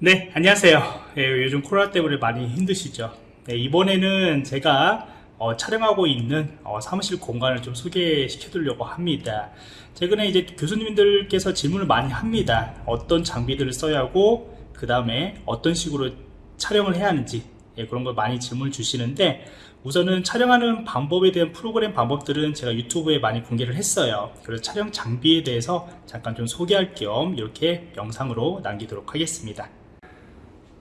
네, 안녕하세요. 예, 요즘 코로나 때문에 많이 힘드시죠? 네, 이번에는 제가 어, 촬영하고 있는 어, 사무실 공간을 좀 소개시켜 드리려고 합니다. 최근에 이제 교수님들께서 질문을 많이 합니다. 어떤 장비들을 써야 하고, 그 다음에 어떤 식으로 촬영을 해야 하는지, 예, 그런 걸 많이 질문을 주시는데, 우선은 촬영하는 방법에 대한 프로그램 방법들은 제가 유튜브에 많이 공개를 했어요. 그래서 촬영 장비에 대해서 잠깐 좀 소개할 겸 이렇게 영상으로 남기도록 하겠습니다.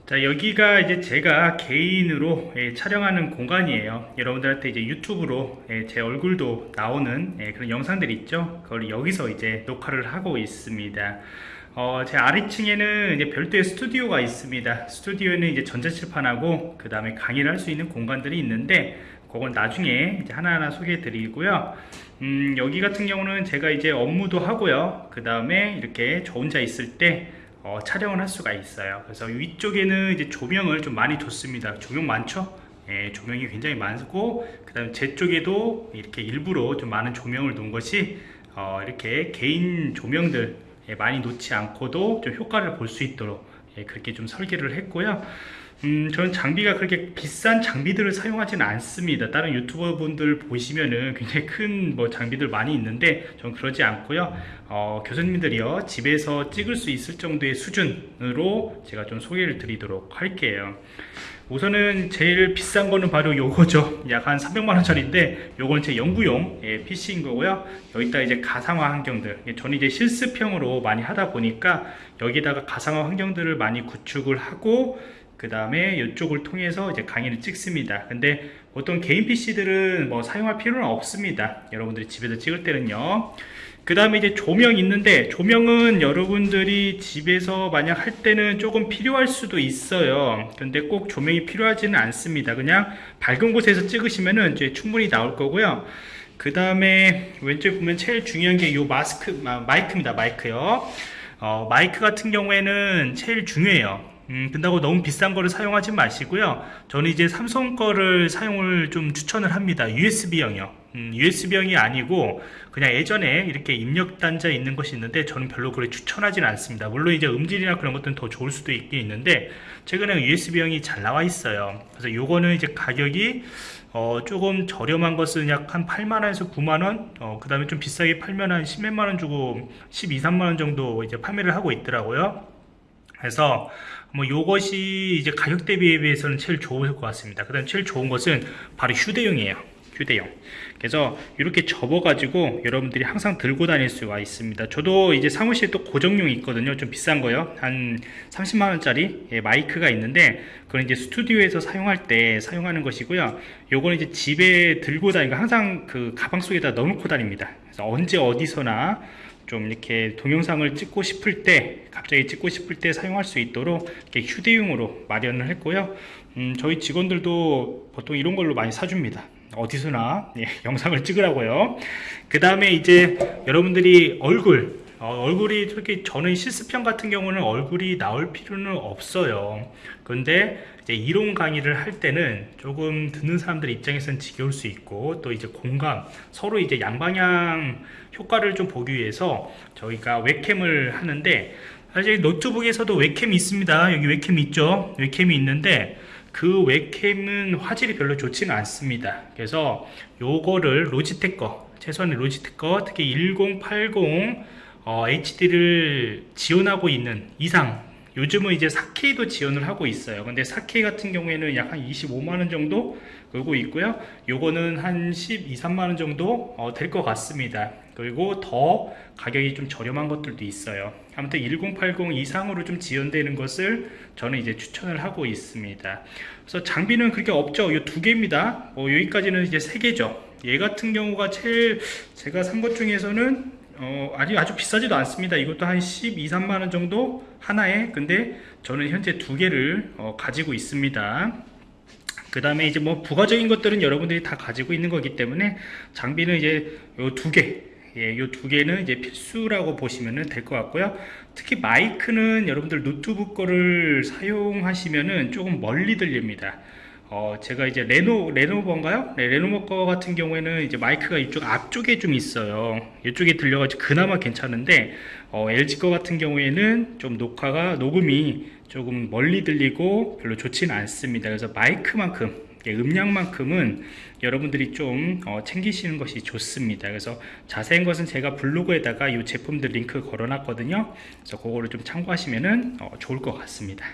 자 여기가 이제 제가 개인으로 예, 촬영하는 공간이에요. 여러분들한테 이제 유튜브로 예, 제 얼굴도 나오는 예, 그런 영상들이 있죠? 그걸 여기서 이제 녹화를 하고 있습니다. 어, 제 아래층에는 이제 별도의 스튜디오가 있습니다. 스튜디오에는 이제 전자칠판하고 그 다음에 강의를 할 수 있는 공간들이 있는데 그건 나중에 이제 하나하나 소개해 드리고요. 음, 여기 같은 경우는 제가 이제 업무도 하고요. 그 다음에 이렇게 저 혼자 있을 때 어, 촬영을 할 수가 있어요. 그래서 위쪽에는 이제 조명을 좀 많이 줬습니다. 조명 많죠? 예, 조명이 굉장히 많고 그 다음에 제 쪽에도 이렇게 일부러 좀 많은 조명을 놓은 것이 어, 이렇게 개인 조명들 예, 많이 놓지 않고도 좀 효과를 볼 수 있도록 예, 그렇게 좀 설계를 했고요 음, 저는 장비가 그렇게 비싼 장비들을 사용하지는 않습니다. 다른 유튜버 분들 보시면은 굉장히 큰 뭐 장비들 많이 있는데 저는 그러지 않고요. 어, 교수님들이요 집에서 찍을 수 있을 정도의 수준으로 제가 좀 소개를 드리도록 할게요. 우선은 제일 비싼 거는 바로 요거죠. 약 한 300만원짜리인데 요건 제 연구용 예, PC인 거고요. 여기다 이제 가상화 환경들. 예, 저는 이제 실습형으로 많이 하다 보니까 여기다가 가상화 환경들을 많이 구축을 하고 그 다음에 이쪽을 통해서 이제 강의를 찍습니다. 근데 보통 개인 PC들은 뭐 사용할 필요는 없습니다. 여러분들이 집에서 찍을 때는요. 그 다음에 이제 조명 있는데 조명은 여러분들이 집에서 만약 할 때는 조금 필요할 수도 있어요. 근데 꼭 조명이 필요하지는 않습니다. 그냥 밝은 곳에서 찍으시면은 이제 충분히 나올 거고요. 그 다음에 왼쪽에 보면 제일 중요한 게 이 마스크 마이크입니다. 마이크요. 어, 마이크 같은 경우에는 제일 중요해요 음, 근다고 너무 비싼 거를 사용하지 마시고요. 저는 이제 삼성 거를 사용을 좀 추천을 합니다. USB형이요 음, USB형이 아니고 그냥 예전에 이렇게 입력 단자 있는 것이 있는데 저는 별로 그래 추천하지는 않습니다. 물론 이제 음질이나 그런 것들은 더 좋을 수도 있긴 있는데 최근에 USB형이 잘 나와 있어요. 그래서 요거는 이제 가격이 어, 조금 저렴한 것은 약 한 8만원에서 9만원? 어, 그 다음에 좀 비싸게 팔면 한 10몇만원 주고 12, 3만원 정도 이제 판매를 하고 있더라고요. 그래서 뭐 요것이 이제 가격 대비에 비해서는 제일 좋을 것 같습니다. 그 다음 제일 좋은 것은 바로 휴대용이에요 휴대용 그래서 이렇게 접어 가지고 여러분들이 항상 들고 다닐 수가 있습니다. 저도 이제 사무실에 또 고정용이 있거든요. 좀 비싼 거요. 한 30만원짜리 예, 마이크가 있는데 그건 이제 스튜디오에서 사용할 때 사용하는 것이고요. 요거는 이제 집에 들고 다니고 항상 그 가방 속에다 넣어놓고 다닙니다. 그래서 언제 어디서나 좀 이렇게 동영상을 찍고 싶을 때 갑자기 찍고 싶을 때 사용할 수 있도록 이렇게 휴대용으로 마련을 했고요. 음, 저희 직원들도 보통 이런 걸로 많이 사줍니다 어디서나 예, 영상을 찍으라고요. 그 다음에 이제 여러분들이 얼굴 어, 얼굴이 저렇게 저는 실습형 같은 경우는 얼굴이 나올 필요는 없어요. 근데 이제 이론 강의를 할 때는 조금 듣는 사람들 입장에서는 지겨울 수 있고 또 이제 공감 서로 이제 양방향 효과를 좀 보기 위해서 저희가 웹캠을 하는데 사실 노트북에서도 웹캠이 있습니다. 여기 웹캠이 있죠? 웹캠이 있는데 그 웹캠은 화질이 별로 좋지는 않습니다. 그래서 요거를 로지텍 거 최소한의 로지텍 거 특히 1080 어, HD를 지원하고 있는 이상 요즘은 이제 4K도 지원을 하고 있어요. 근데 4K 같은 경우에는 약 한 25만원 정도 끌고 있고요. 요거는 한 12, 3만원 정도 어, 될것 같습니다. 그리고 더 가격이 좀 저렴한 것들도 있어요. 아무튼 1080 이상으로 좀 지원되는 것을 저는 이제 추천을 하고 있습니다. 그래서 장비는 그렇게 없죠. 이 두 개입니다. 어, 여기까지는 이제 세 개죠. 얘 같은 경우가 제일 제가 산 것 중에서는 어, 아직 아주 비싸지도 않습니다. 이것도 한 12, 3만원 정도 하나에. 근데 저는 현재 두 개를 어, 가지고 있습니다. 그 다음에 이제 뭐 부가적인 것들은 여러분들이 다 가지고 있는 거기 때문에 장비는 이제 요 두개. 예, 요 두 개는 이제 필수라고 보시면 될 것 같고요. 특히 마이크는 여러분들 노트북 거를 사용하시면은 조금 멀리 들립니다 어, 제가 이제 레노, 레노버인가요? 네, 레노버 거 같은 경우에는 이제 마이크가 이쪽 앞쪽에 좀 있어요. 이쪽에 달려가지고 그나마 괜찮은데, 어, LG 거 같은 경우에는 좀 녹화가 녹음이 조금 멀리 들리고 별로 좋지는 않습니다. 그래서 마이크만큼 예, 음량만큼은 여러분들이 좀 어, 챙기시는 것이 좋습니다. 그래서 자세한 것은 제가 블로그에다가 이 제품들 링크 걸어놨거든요. 그래서 그거를 좀 참고하시면 어, 좋을 것 같습니다.